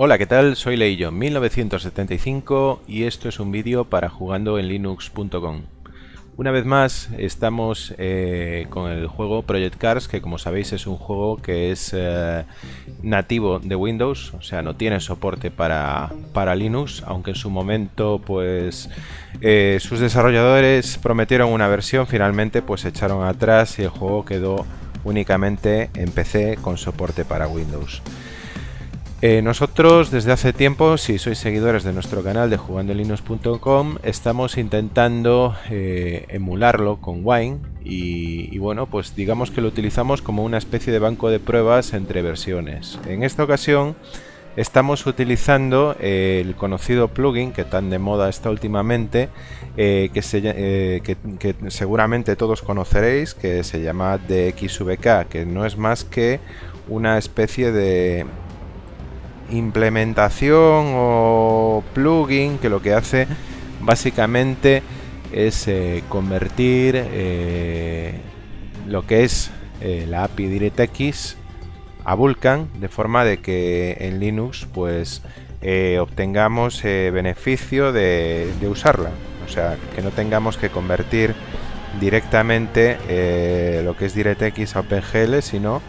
Hola, ¿qué tal? Soy Leillo 1975 y esto es un vídeo para jugando en linux.com. Una vez más estamos eh, con el juego Project Cars, que como sabéis es un juego que es eh, nativo de Windows, o sea, no tiene soporte para, para Linux, aunque en su momento pues eh, sus desarrolladores prometieron una versión, finalmente pues echaron atrás y el juego quedó únicamente en PC con soporte para Windows. Eh, nosotros desde hace tiempo, si sois seguidores de nuestro canal de jugandolinux.com, estamos intentando eh, emularlo con Wine y, bueno, pues digamos que lo utilizamos como una especie de banco de pruebas entre versiones. En esta ocasión estamos utilizando eh, el conocido plugin que tan de moda está últimamente, que, que, seguramente todos conoceréis, que se llama DXVK, que no es más que una especie de implementación o plugin que lo que hace básicamente es eh, convertir eh, lo que es eh, la API DirectX a Vulkan de forma de que en Linux pues obtengamos beneficio de, de, usarla. O sea que no tengamos que convertir directamente lo que es DirectX a OpenGL sino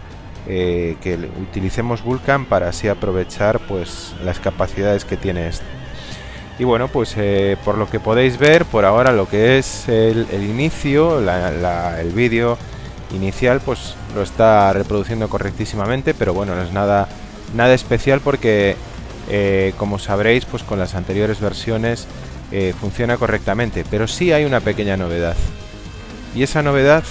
eh, que utilicemos Vulkan para así aprovechar pues las capacidades que tiene este. Y bueno, pues eh, por lo que podéis ver, por ahora lo que es el, inicio, el vídeo inicial, pues lo está reproduciendo correctísimamente, pero bueno, no es nada, nada especial porque, eh, como sabréis, pues con las anteriores versiones funciona correctamente. Pero sí hay una pequeña novedad. Y esa novedad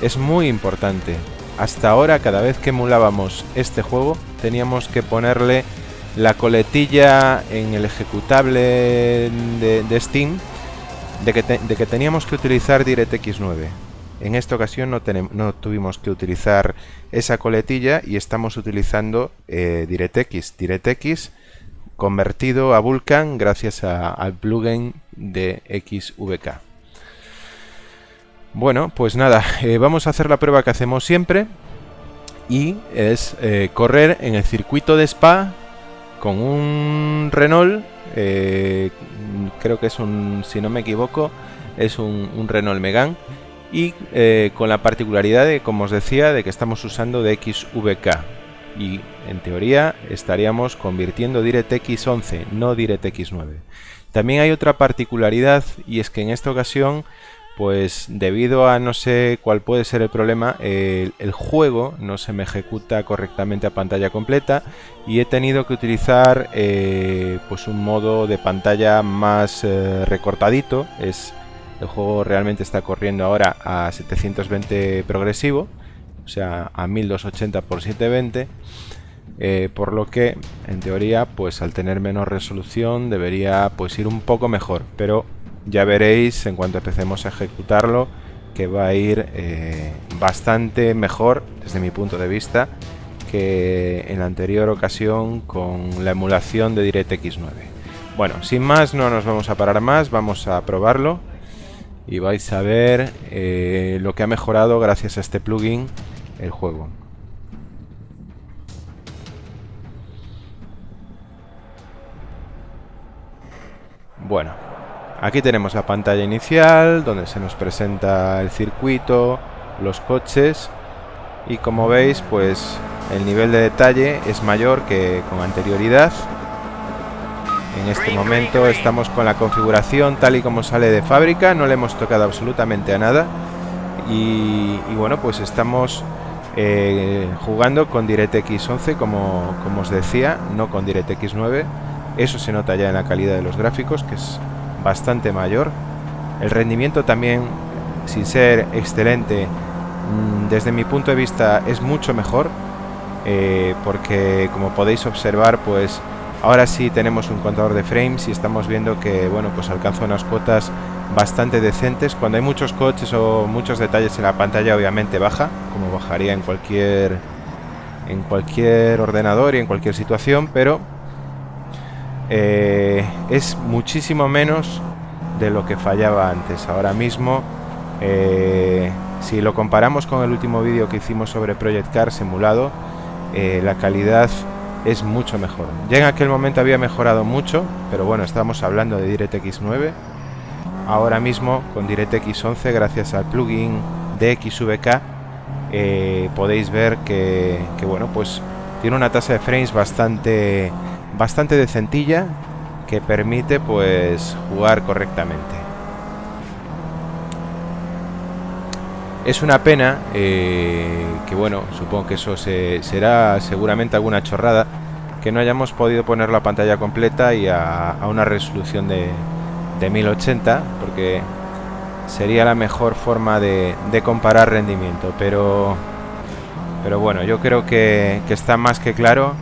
es muy importante hasta ahora, cada vez que emulábamos este juego, teníamos que ponerle la coletilla en el ejecutable de, Steam de que, teníamos que utilizar DirectX 9. En esta ocasión no, tuvimos que utilizar esa coletilla y estamos utilizando eh, DirectX. DirectX convertido a Vulkan gracias al plugin de XVK. Bueno, pues nada, eh, vamos a hacer la prueba que hacemos siempre y es eh, correr en el circuito de Spa con un Renault, eh, creo que es un, si no me equivoco, es un, Renault Megane y con la particularidad de, como os decía, de que estamos usando de XVK y en teoría estaríamos convirtiendo DirectX 11, no DirectX 9. También hay otra particularidad y es que en esta ocasión pues debido a no sé cuál puede ser el problema, el, juego no se me ejecuta correctamente a pantalla completa y he tenido que utilizar eh, pues un modo de pantalla más eh, recortadito. Es, el juego realmente está corriendo ahora a 720 progresivo, o sea a 1280 x 720. por lo que en teoría pues al tener menos resolución debería pues ir un poco mejor pero ya veréis en cuanto empecemos a ejecutarlo que va a ir eh, bastante mejor desde mi punto de vista que en la anterior ocasión con la emulación de DirectX 9. Bueno, sin más no nos vamos a parar más, vamos a probarlo y vais a ver eh, lo que ha mejorado gracias a este plugin el juego. Bueno, Aquí tenemos la pantalla inicial donde se nos presenta el circuito, los coches y como veis pues el nivel de detalle es mayor que con anterioridad. En este momento estamos con la configuración tal y como sale de fábrica, no le hemos tocado absolutamente a nada y, bueno pues estamos eh, jugando con DirectX 11 como, como os decía, no con DirectX 9 eso se nota ya en la calidad de los gráficos que es bastante mayor. El rendimiento también, sin ser excelente, mm, desde mi punto de vista es mucho mejor. Eh, porque como podéis observar, pues ahora sí tenemos un contador de frames y estamos viendo que, bueno, pues alcanza unas cuotas bastante decentes. Cuando hay muchos coches o muchos detalles en la pantalla, obviamente baja, como bajaría en cualquier en cualquier ordenador y en cualquier situación, pero eh, es muchísimo menos de lo que fallaba antes. Ahora mismo, eh, si lo comparamos con el último vídeo que hicimos sobre Project Cars simulado, eh, la calidad es mucho mejor. Ya en aquel momento había mejorado mucho, pero bueno, estamos hablando de DirectX 9. Ahora mismo con DirectX 11, gracias al plugin de XVK, eh, podéis ver que, que, bueno, pues tiene una tasa de frames bastante, bastante decentilla que permite pues jugar correctamente. Es una pena eh, que, bueno, supongo que eso será seguramente alguna chorrada, que no hayamos podido poner la pantalla completa y a, una resolución de, 1080, porque sería la mejor forma de, comparar rendimiento, pero, pero bueno, yo creo que, está más que claro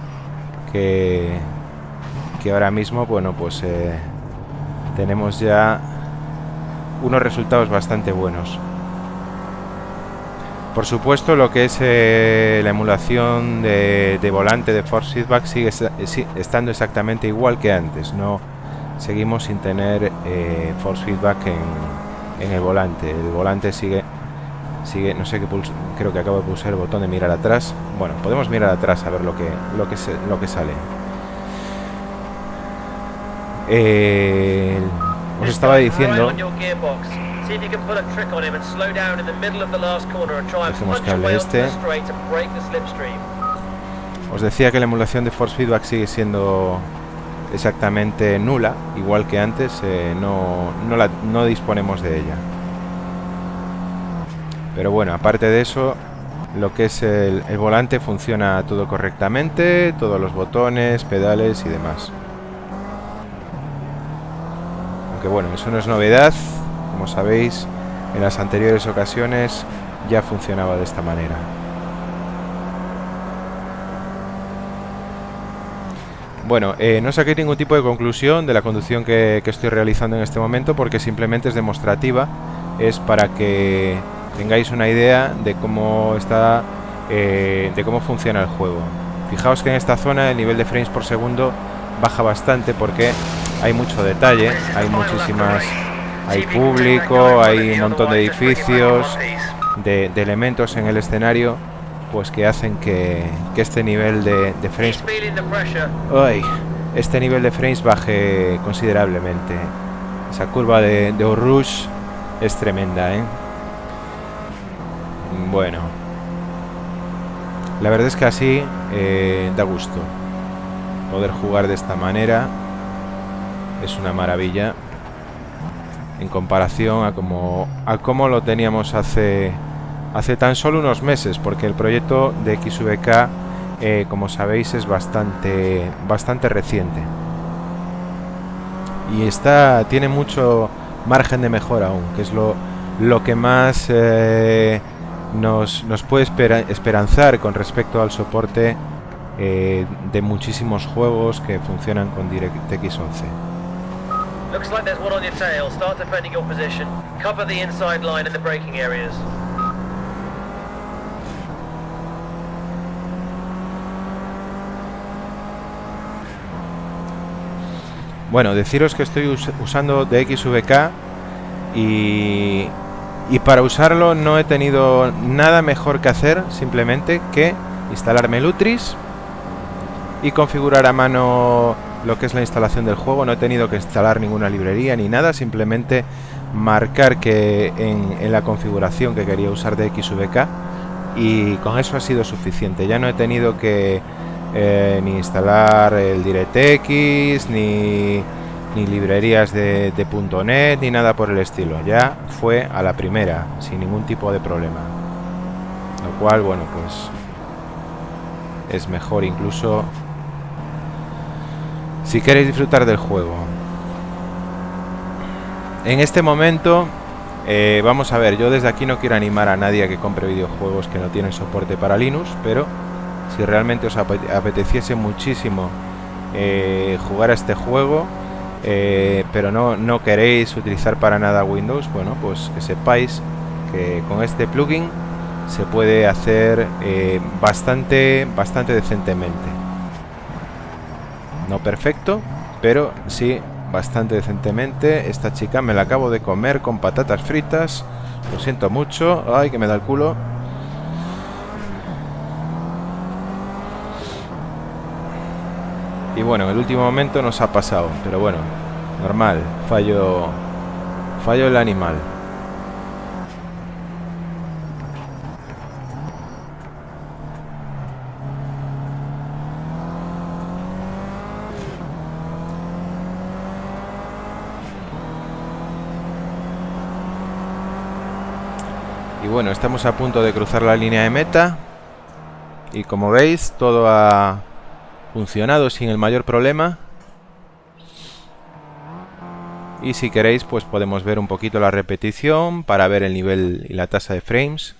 que, que ahora mismo, bueno, pues eh, tenemos ya unos resultados bastante buenos. Por supuesto, lo que es eh, la emulación de, volante de Force Feedback sigue estando exactamente igual que antes. No seguimos sin tener eh, Force Feedback en, el volante. El volante sigue, sigue, no sé qué pulso, creo que acabo de pulsar el botón de mirar atrás. Bueno, podemos mirar atrás a ver lo que, lo que, lo que sale. Eh, os estaba diciendo Dejemos que hable este. Os decía que la emulación de Force Feedback sigue siendo exactamente nula, igual que antes, eh, no, no, disponemos de ella. Pero bueno, aparte de eso, lo que es el, el volante funciona todo correctamente, todos los botones, pedales y demás. Bueno, eso no es novedad, como sabéis, en las anteriores ocasiones ya funcionaba de esta manera. Bueno, eh, no saqué ningún tipo de conclusión de la conducción que, estoy realizando en este momento porque simplemente es demostrativa, es para que tengáis una idea de cómo está, eh, de cómo funciona el juego. Fijaos que en esta zona el nivel de frames por segundo baja bastante porque hay mucho detalle, hay muchísimas hay público, hay un montón de edificios, de, elementos en el escenario, pues que hacen que, este nivel de, frames, este nivel de frames baje considerablemente. Esa curva de, de es tremenda, ¿eh? Bueno, la verdad es que así eh, da gusto poder jugar de esta manera. Es una maravilla en comparación a como, a cómo lo teníamos hace, hace tan solo unos meses, porque el proyecto de XVK, eh, como sabéis, es bastante, bastante reciente. Y está, tiene mucho margen de mejora aún, que es lo, lo que más eh, nos, nos, puede esperanzar con respecto al soporte eh, de muchísimos juegos que funcionan con DirectX 11. Looks like there's one on your tail. Start defending your position. Cover the inside line in the braking areas. Bueno, deciros que estoy us usando DXVK y, y para usarlo no he tenido nada mejor que hacer simplemente que instalarme Lutris y configurar a mano lo que es la instalación del juego. No he tenido que instalar ninguna librería ni nada, simplemente marcar que en, la configuración que quería usar de XVK y con eso ha sido suficiente. Ya no he tenido que eh, ni instalar el DirectX, ni, ni librerías de, de .NET, ni nada por el estilo. Ya fue a la primera, sin ningún tipo de problema. Lo cual, bueno, pues es mejor incluso si queréis disfrutar del juego. En este momento, eh, vamos a ver, yo desde aquí no quiero animar a nadie a que compre videojuegos que no tienen soporte para Linux, pero si realmente os apeteciese muchísimo eh, jugar a este juego, eh, pero no, no queréis utilizar para nada Windows, bueno, pues que sepáis que con este plugin se puede hacer bastante, bastante decentemente. No perfecto, pero sí bastante decentemente. Esta chica me la acabo de comer con patatas fritas. Lo siento mucho. Ay, que me da el culo. Y bueno, en el último momento nos ha pasado, pero bueno, normal, fallo, fallo el animal. Y bueno, estamos a punto de cruzar la línea de meta. Y como veis, todo ha funcionado sin el mayor problema. Y si queréis, pues podemos ver un poquito la repetición para ver el nivel y la tasa de frames.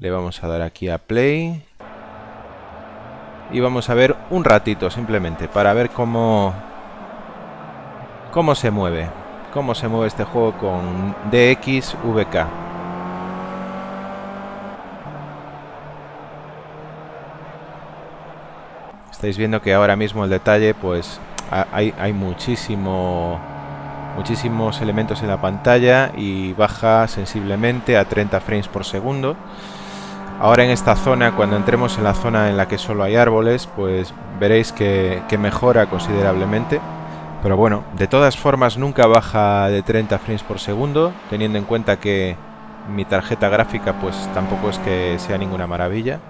Le vamos a dar aquí a play. Y vamos a ver un ratito simplemente para ver cómo, cómo se mueve cómo se mueve este juego con DXVK. Estáis viendo que ahora mismo el detalle, pues hay, hay muchísimo, muchísimos elementos en la pantalla y baja sensiblemente a 30 frames por segundo. Ahora en esta zona, cuando entremos en la zona en la que solo hay árboles, pues veréis que mejora considerablemente. Pero bueno, de todas formas nunca baja de 30 frames por segundo, teniendo en cuenta que mi tarjeta gráfica pues tampoco es que sea ninguna maravilla.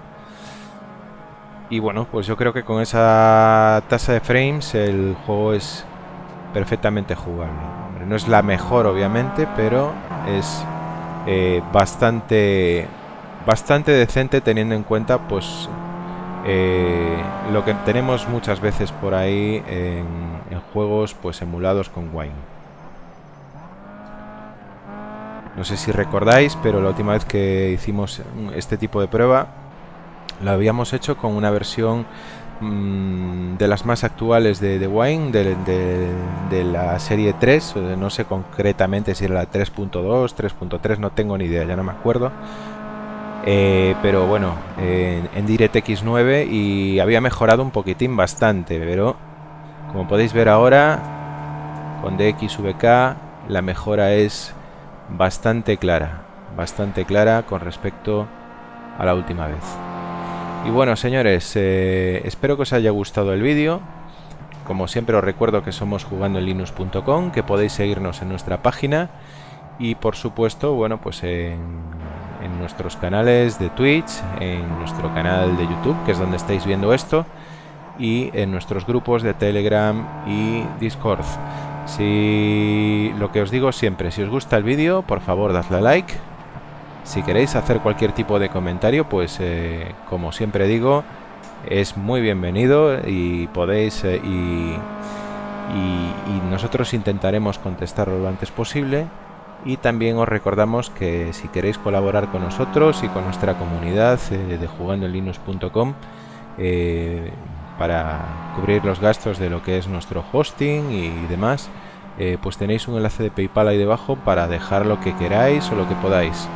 Y bueno, pues yo creo que con esa tasa de frames el juego es perfectamente jugable. No es la mejor obviamente, pero es eh, bastante, bastante decente teniendo en cuenta pues eh, lo que tenemos muchas veces por ahí en juegos pues emulados con Wine. No sé si recordáis, pero la última vez que hicimos este tipo de prueba lo habíamos hecho con una versión mm, de las más actuales de, Wine, de, la serie 3, no sé concretamente si era la 3.2, 3.3, no tengo ni idea, ya no me acuerdo. Eh, pero bueno, en, en DirectX 9 y había mejorado un poquitín bastante, pero como podéis ver ahora, con DXVK la mejora es bastante clara, bastante clara con respecto a la última vez. Y bueno, señores, eh, espero que os haya gustado el vídeo. Como siempre os recuerdo que somos jugando en linux.com, que podéis seguirnos en nuestra página y por supuesto, bueno, pues en, en nuestros canales de Twitch, en nuestro canal de YouTube, que es donde estáis viendo esto, y en nuestros grupos de Telegram y Discord. Si lo que os digo siempre, si os gusta el vídeo, por favor dadle a like. Si queréis hacer cualquier tipo de comentario, pues eh, como siempre digo, es muy bienvenido y podéis eh, y, nosotros intentaremos contestarlo lo antes posible. Y también os recordamos que si queréis colaborar con nosotros y con nuestra comunidad eh, de jugandolinux.com, para cubrir los gastos de lo que es nuestro hosting y demás, eh, pues tenéis un enlace de PayPal ahí debajo para dejar lo que queráis o lo que podáis.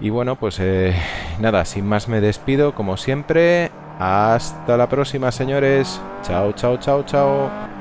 Y bueno, pues eh, nada, sin más me despido, como siempre. Hasta la próxima, señores. Chao, chao, chao, chao.